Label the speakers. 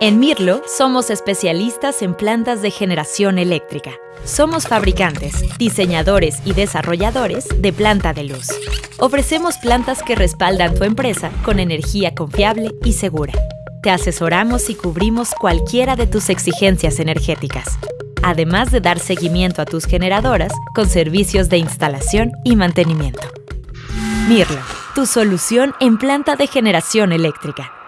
Speaker 1: En Mirlo somos especialistas en plantas de generación eléctrica. Somos fabricantes, diseñadores y desarrolladores de planta de luz. Ofrecemos plantas que respaldan tu empresa con energía confiable y segura. Te asesoramos y cubrimos cualquiera de tus exigencias energéticas, además de dar seguimiento a tus generadoras con servicios de instalación y mantenimiento. Mirlo, tu solución en planta de generación eléctrica.